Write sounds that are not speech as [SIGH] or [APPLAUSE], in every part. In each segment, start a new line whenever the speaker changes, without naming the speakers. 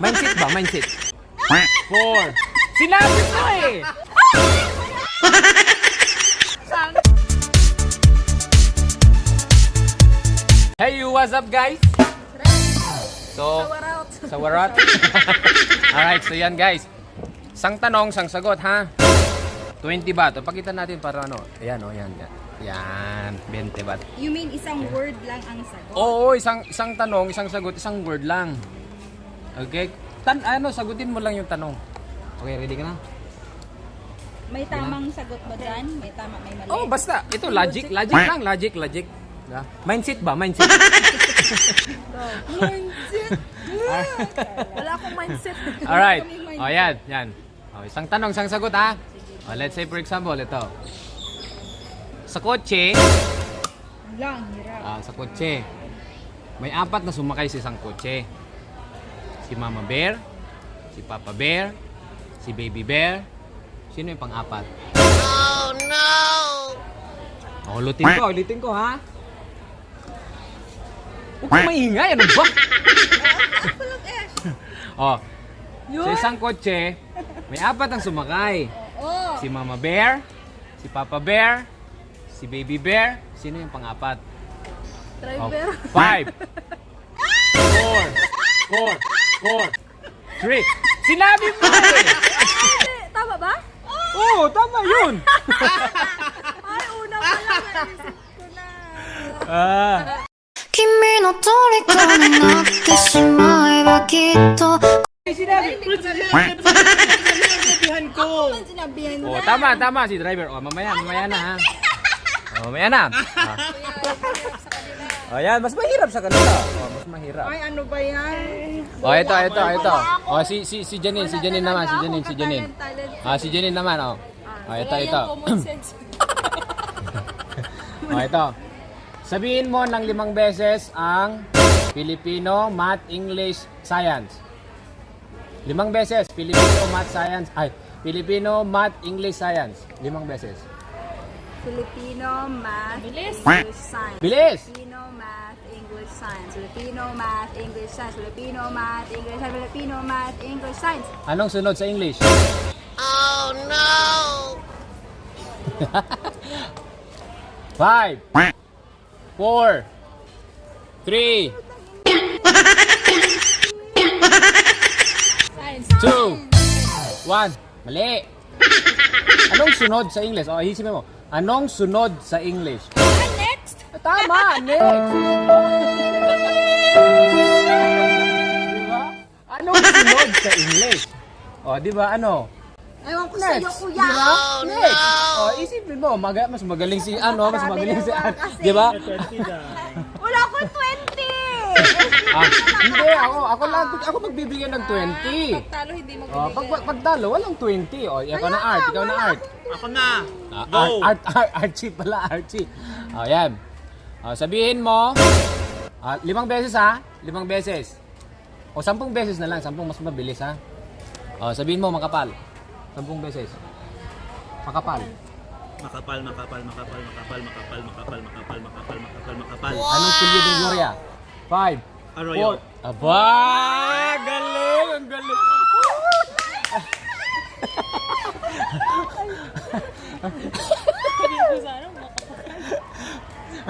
Mindset ba? Mindset. [LAUGHS] Four. Sinabi ko eh! Hey you, what's up guys? So, sa warat. [LAUGHS] Alright, so yan guys. Sang tanong, sang sagot ha. 20 baht. O, pakita natin para ano. Ayan o, yan, yan. Yan, 20 baht.
You mean isang word lang ang sagot?
Oo, isang isang tanong, isang sagot, isang word lang. Okay? Tan ano, sagutin mo lang yung tanong. Okay, ready ka na?
May tamang sagot ba dyan? May tama, may mali?
Oh, basta. Ito logic, logic lang, logic, logic. Yeah. Mindset ba? Mindset. [LAUGHS] [LAUGHS]
Mindset! Wala akong mindset.
Alright. O, yan, yan. O, isang tanong, isang sagot ha. O, let's say for example, ito. Sa kotse,
Lang, hirap.
ah, sa kotse, may apat na sumakay sa isang kotse. Si Mama Bear, si Papa Bear, si Baby Bear. Sino yung pang-apat? Oh, no! O, ulitin ko, ulitin ko, ha? Huwag kang maingay, ano ba? [LAUGHS] oh, sa isang kotse, may apat ang sumakay.
Oo.
Si Mama Bear, si Papa Bear, si Baby Bear. Sino yung pang-apat? Oh,
Driver.
five, [LAUGHS] four, four, four, three. Sinabi mo [LAUGHS] eh!
Tama ba?
Oo, tama yun! [LAUGHS]
Ay, una pa lang. Naisip ko na.
Ah,
君の虜になってしまえばきっと
Sinabihan
oh,
na.
tama, tama si driver. Oh, mamaya, mamaya na ha. Oh, mamaya na. Ah. Oh, yan, mas mahirap sa kanila. Mas mahirap.
Ay, ano ba yan?
Oh, ito, ito, ito. Oh, si si si Janine, si Janine naman, si Janine, si Janine. Ah, si Janine naman, oh. Oh, ito, ito. [LAUGHS] Oh, ito. Sabihin mo ng limang beses ang Filipino, Math, English, Science. Limang beses, Filipino, Math, Science. Ay, Filipino, Math, English, Science. Limang beses.
Filipino, math. English, science.
Bilis!
Filipino, science. Filipino, math, English, science. Filipino, math, English, science. Filipino, math, English, science.
Anong sunod sa English?
Oh no! [LAUGHS]
Five, four, three, two, one. Mali. Anong sunod sa English? O, isipin mo. Anong sunod sa English? Tama, next. diba? Anong sunod sa English? O, di ba ano?
Ewan ko sa'yo,
Next.
kuya.
Di ba? Next. O, isipin mo, maga, mas magaling si ano, mas magaling si ano. Di ba?
Wala ko 20!
Ah, hindi, ako, ako lang, ako magbibigyan ng 20.
Talo, hindi mo
Oh, pag, pag, pagtalo, walang 20. O, ikaw na art, ikaw na art.
Ako na.
Ah,
Go.
art, art, art, Archie pala, Archie. O, yan. O, sabihin mo, ah, limang beses ha, limang beses. O, sampung beses na lang, sampung mas mabilis ha. O, sabihin mo, makapal. Sampung beses. Makapal.
Makapal, makapal, makapal, makapal, makapal, makapal, makapal, makapal, makapal, makapal.
Anong pilyo ng Gloria? Five.
Arroyo.
Four. Aba! Galing! Ang galing! [LAUGHS]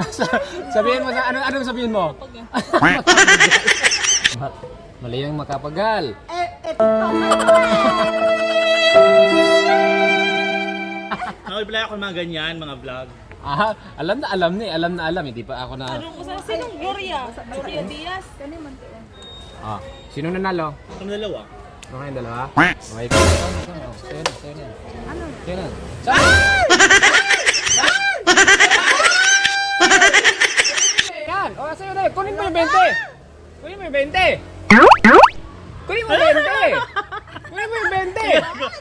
[LAUGHS] sabihin mo sa ano ano sabihin mo? [LAUGHS] Mali ang makapagal.
Eh, eh, [LAUGHS] Nakipilay ako ng mga ganyan, mga vlog.
Ah, alam na alam ni, alam na alam, hindi pa ako na...
Tanong ko sa sinong Gloria? Gloria Diaz?
Kani man Ah, sino nanalo?
Ang dalawa.
Ano kayong dalawa? Okay, sino, sino? Ano? Sino? Saan? 20! Kunin mo yung 20! Kunin mo yung 20!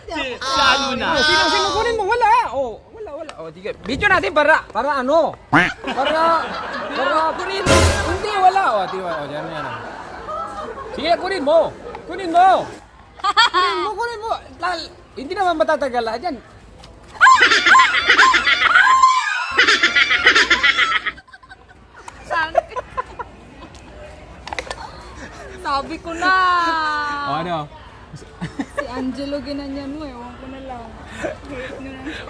Si, si ano na?
Sino, sino kunin mo? Wala! Oh, wala, wala. Oh, sige. Video natin para, para ano? Para, para, kunin mo. Hindi, wala. Oh, di ba? Oh, yan, yan. Sige, kunin mo. Kunin mo. Kunin mo, kunin mo. Lal, hindi naman matatagal lahat yan.
Sabi ko na!
Oh, ano?
Si Angelo ginanyan mo, ewan ko na lang.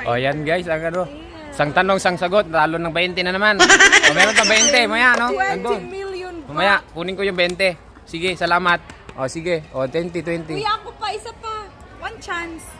O yan guys, ang ano. Sang tanong, sang sagot, talo ng 20 na naman. O meron pa 20, maya no?
20
Nandun.
million ba?
Mamaya, kunin ko yung 20. Sige, salamat. O sige, o 20, 20.
Kuya, ako pa, isa pa. One chance.